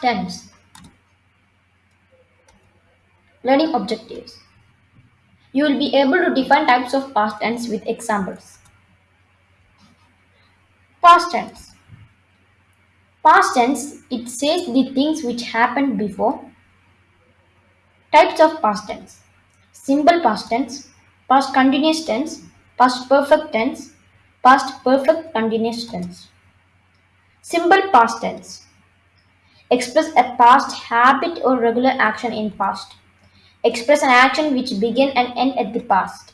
tense. Learning objectives. You will be able to define types of past tense with examples. Past tense. Past tense, it says the things which happened before. Types of past tense. Simple past tense, past continuous tense, past perfect tense, past perfect continuous tense. Simple past tense. Express a past habit or regular action in past. Express an action which began and end at the past.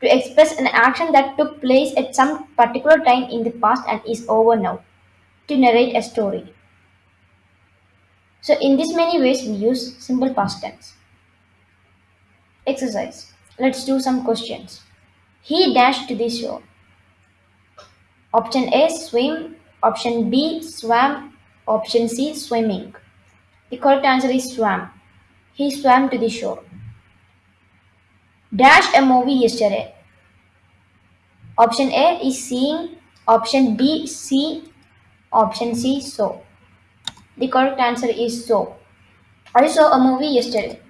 To express an action that took place at some particular time in the past and is over now. To narrate a story. So in this many ways we use simple past tense. Exercise. Let's do some questions. He dashed to the shore. Option A swim, option B swam, option C swimming. The correct answer is swam. He swam to the shore. Dash a movie yesterday. Option A is seeing, option B see, option C saw. The correct answer is saw. I saw a movie yesterday.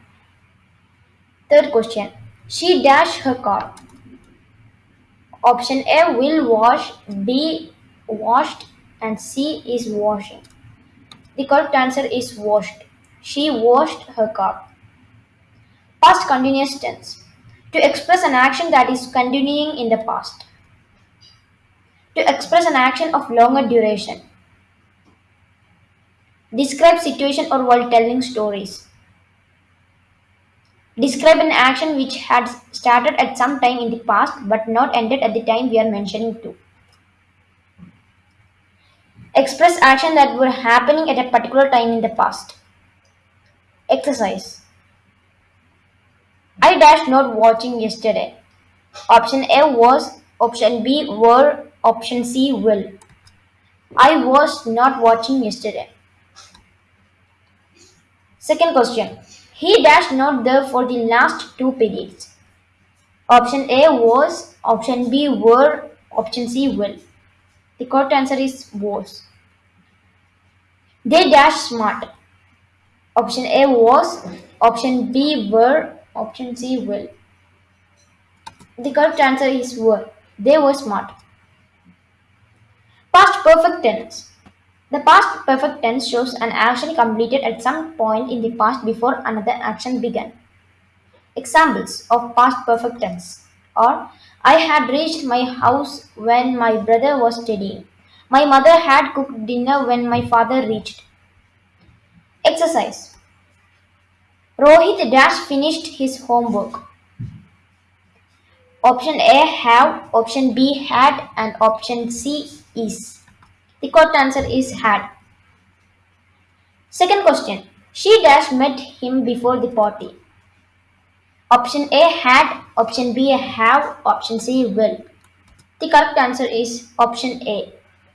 Third question. She dashed her car. Option A will wash, B washed, and C is washing. The correct answer is washed. She washed her car. Past continuous tense. To express an action that is continuing in the past. To express an action of longer duration. Describe situation or while telling stories. Describe an action which had started at some time in the past but not ended at the time we are mentioning to. Express action that were happening at a particular time in the past. Exercise. I dashed not watching yesterday. Option A was, option B were, option C will. I was not watching yesterday. Second question. He dashed not there for the last two periods. Option A was, option B were, option C will. The correct answer is was. They dashed smart. Option A was, option B were, option C will. The correct answer is were. They were smart. Past perfect tense. The past perfect tense shows an action completed at some point in the past before another action began. Examples of past perfect tense are I had reached my house when my brother was studying. My mother had cooked dinner when my father reached. Exercise. Rohit Dash finished his homework. Option A have, option B had, and option C is. The correct answer is had. Second question. She dash met him before the party. Option A had, option B have, option C will. The correct answer is option A.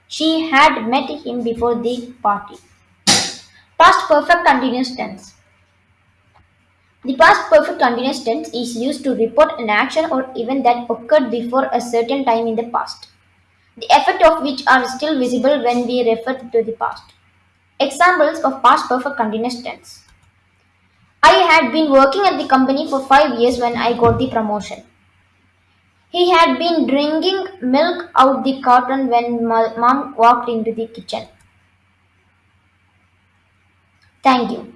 She had met him before the party. Past perfect continuous tense. The past perfect continuous tense is used to report an action or event that occurred before a certain time in the past, the effect of which are still visible when we refer to the past. Examples of past perfect continuous tense. I had been working at the company for five years when I got the promotion. He had been drinking milk out the carton when mom walked into the kitchen. Thank you.